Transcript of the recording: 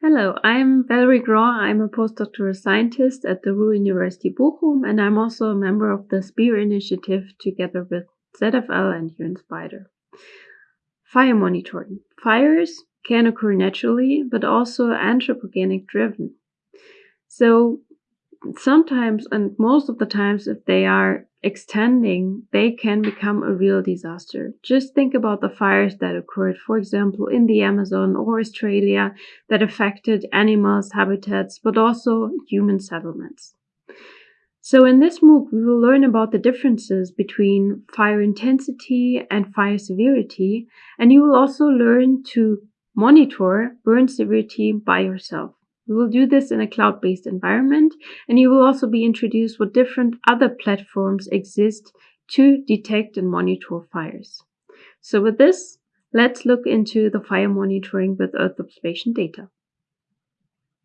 Hello, I'm Valerie Graw. I'm a postdoctoral scientist at the Ruhr University Bochum, and I'm also a member of the SPEAR initiative together with ZFL and UN Spider. Fire monitoring. Fires can occur naturally, but also anthropogenic driven. So sometimes and most of the times if they are extending they can become a real disaster just think about the fires that occurred for example in the amazon or australia that affected animals habitats but also human settlements so in this MOOC, we will learn about the differences between fire intensity and fire severity, and you will also learn to monitor burn severity by yourself. We will do this in a cloud-based environment, and you will also be introduced what different other platforms exist to detect and monitor fires. So with this, let's look into the fire monitoring with Earth observation data.